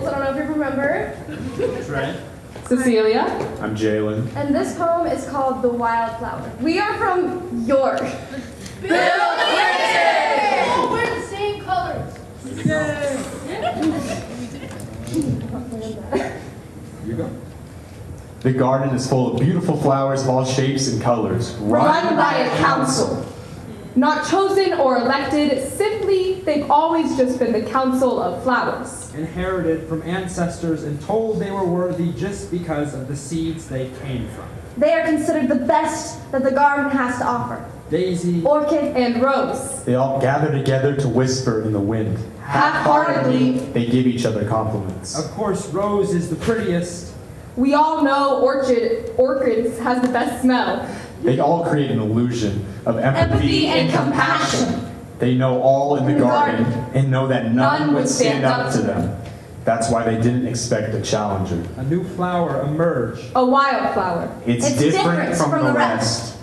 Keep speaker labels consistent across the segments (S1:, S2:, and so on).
S1: Nichols. I don't know if you remember. Trent. Cecilia. I'm Jalen.
S2: And this poem is called The Wildflower. We are from York.
S3: Bill Clinton! We're the same colors. Yay!
S1: you go. The garden is full of beautiful flowers of all shapes and colors.
S4: Run, Run by a council.
S5: Not chosen or elected, simply they've always just been the council of flowers.
S6: inherited from ancestors and told they were worthy just because of the seeds they came from.
S2: They are considered the best that the garden has to offer.
S6: Daisy,
S2: Orchid
S5: And Rose.
S1: They all gather together to whisper in the wind.
S4: Half-heartedly,
S1: They give each other compliments.
S6: of course, Rose is the prettiest.
S5: We all know orchid orchids has the best smell.
S1: They all create an illusion of empathy,
S4: empathy and compassion.
S1: They know all
S5: in the
S1: garden
S5: garden.
S1: and know that none, would stand up to them. That's why they didn't expect a challenger.
S6: A new flower emerged.
S5: A wildflower.
S1: It's,
S2: It's
S1: different,
S2: different
S1: from,
S2: from
S1: the
S2: the
S1: rest.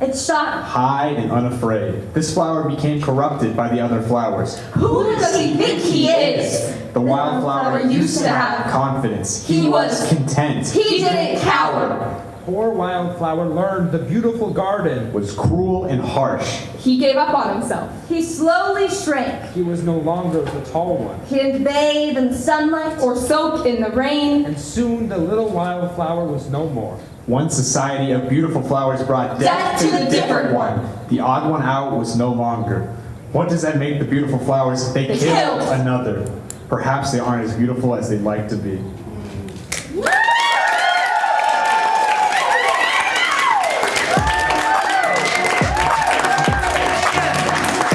S2: It's shot.
S1: Hide and unafraid. This flower became corrupted by the other flowers.
S4: Who does he think he is?
S1: The wildflower used to have confidence.
S4: He was-
S1: content.
S4: He didn't cower.
S6: Poor wildflower learned the beautiful garden.
S1: was cruel and harsh.
S5: He gave up on himself.
S2: He slowly shrank.
S6: He was no longer the tall one.
S2: He didn't bathe in the sunlight.
S5: Or soak in the rain.
S6: And soon the little wildflower was no more.
S1: One society of beautiful flowers brought death,
S4: Death to the different one.
S1: The odd one out was no longer. What does that make the beautiful flowers? They,
S4: They
S1: killed
S4: killed.
S1: another. Perhaps they aren't as beautiful as they'd like to be.